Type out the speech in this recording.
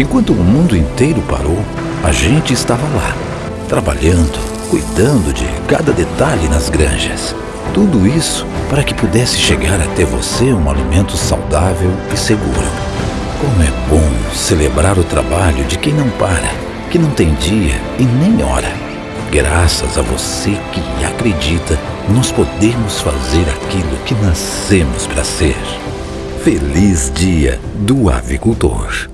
Enquanto o mundo inteiro parou, a gente estava lá, trabalhando, cuidando de cada detalhe nas granjas. Tudo isso para que pudesse chegar até você um alimento saudável e seguro. Como é bom celebrar o trabalho de quem não para, que não tem dia e nem hora. Graças a você que acredita, nós podemos fazer aquilo que nascemos para ser. Feliz Dia do Avicultor.